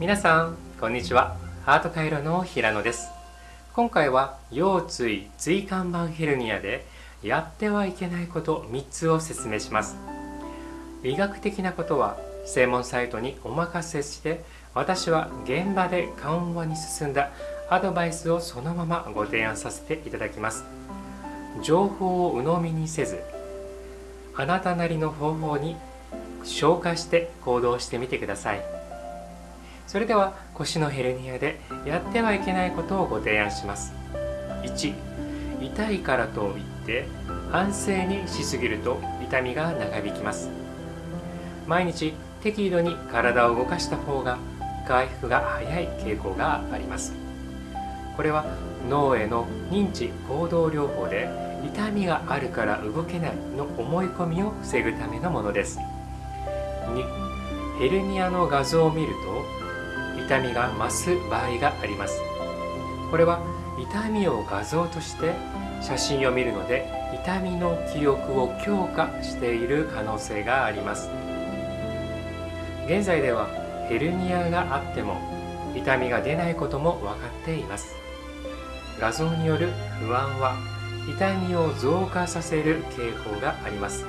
皆さんこんにちは。ハート回路の平野です。今回は腰椎椎間板ヘルニアでやってはいけないこと3つを説明します。医学的なことは専門サイトにお任せして私は現場で緩和に進んだアドバイスをそのままご提案させていただきます。情報を鵜呑みにせずあなたなりの方法に消化して行動してみてください。それでは腰のヘルニアでやってはいけないことをご提案します。1痛いからといって安静にしすぎると痛みが長引きます。毎日適度に体を動かした方が回復が早い傾向があります。これは脳への認知行動療法で痛みがあるから動けないの思い込みを防ぐためのものです。2ヘルニアの画像を見ると痛みが増す場合があります。これは痛みを画像として写真を見るので痛みの記憶を強化している可能性があります。現在ではヘルニアがあっても痛みが出ないことも分かっています。画像による不安は痛みを増加させる傾向があります。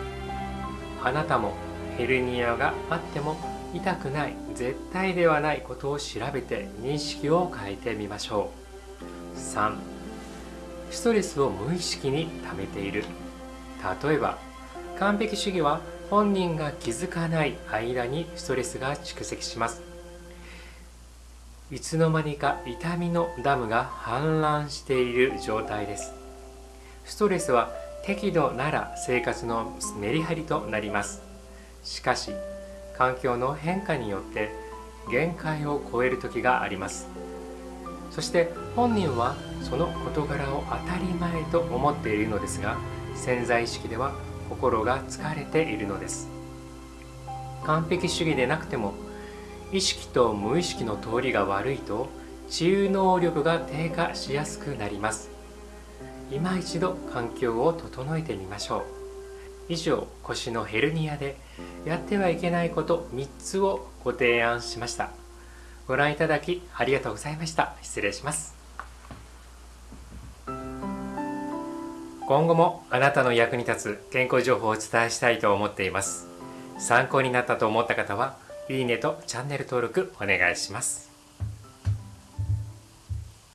あなたもヘルニアがあっても痛くない絶対ではないことを調べて認識を変えてみましょう。3ストレスを無意識に溜めている。例えば完璧主義は本人が気づかない間にストレスが蓄積します。いつの間にか痛みのダムが氾濫している状態です。ストレスは適度なら生活のメリハリとなります。しかし環境の変化によって限界を超える時があります。そして本人はその事柄を当たり前と思っているのですが潜在意識では心が疲れているのです。完璧主義でなくても意識と無意識の通りが悪いと治癒能力が低下しやすくなります。今一度環境を整えてみましょう。以上腰のヘルニアでやってはいけないこと3つをご提案しました。ご覧いただきありがとうございました。失礼します。今後もあなたの役に立つ健康情報をお伝えしたいと思っています。参考になったと思った方はいいねとチャンネル登録お願いします。